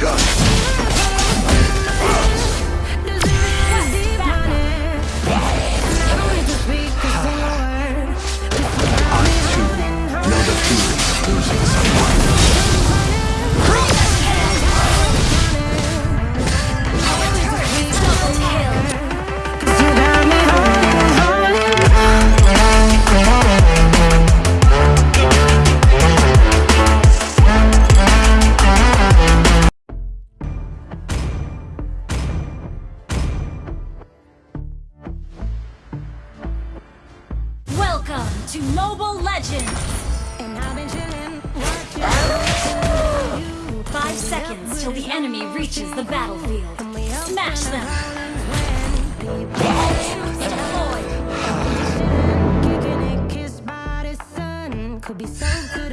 gun. Welcome to Mobile Legends! And I've been chilling, watching Five seconds till the enemy reaches the battlefield. Smash them! Destroy! Could be so good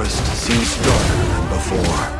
forest seems darker than before.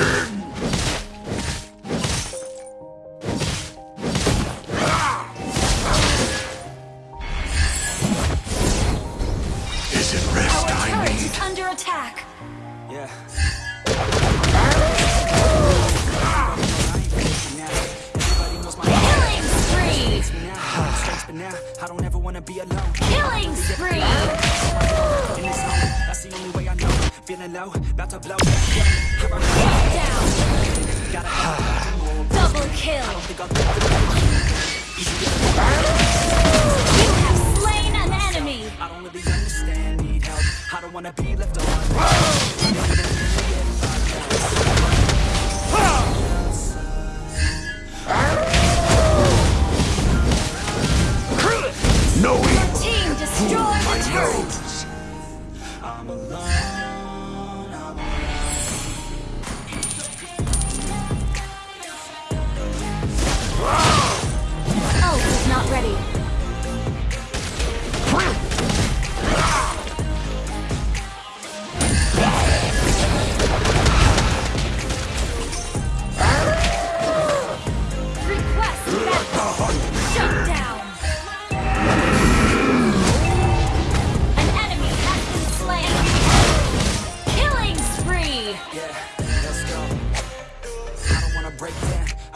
about to blow. Double kill. You have slain an enemy. I don't really understand, need help. I don't wanna be left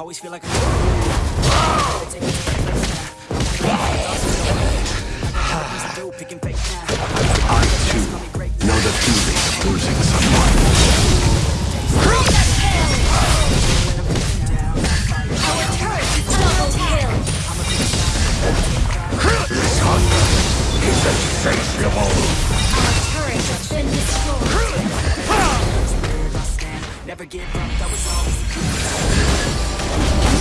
always feel like a... I, too, know the feeling of losing someone. Our turret double kill. This is. Our turret has been destroyed. Never give up, that was all.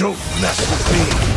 Don't mess with me!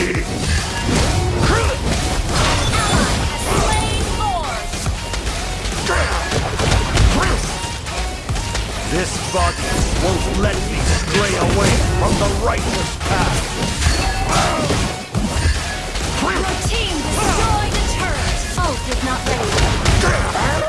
This body won't let me stray away from the righteous path. Your team destroyed the turret. Ulf is not ready.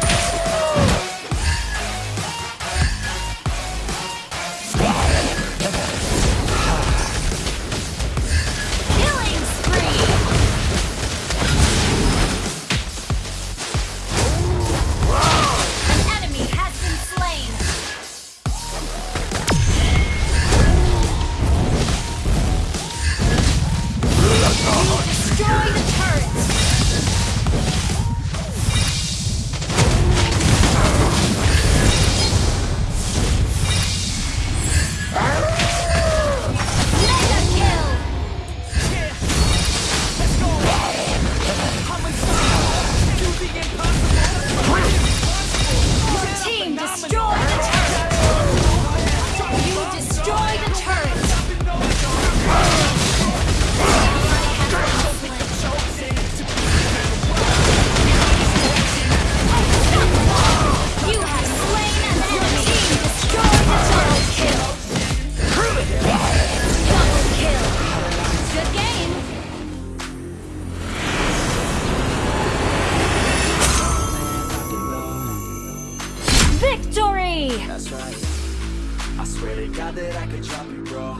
I swear to God that I could drop you, bro.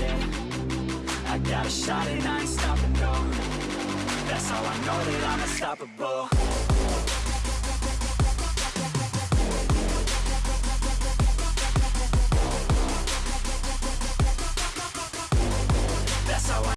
Yeah, I got a shot and I ain't stopping, no That's how I know that I'm unstoppable.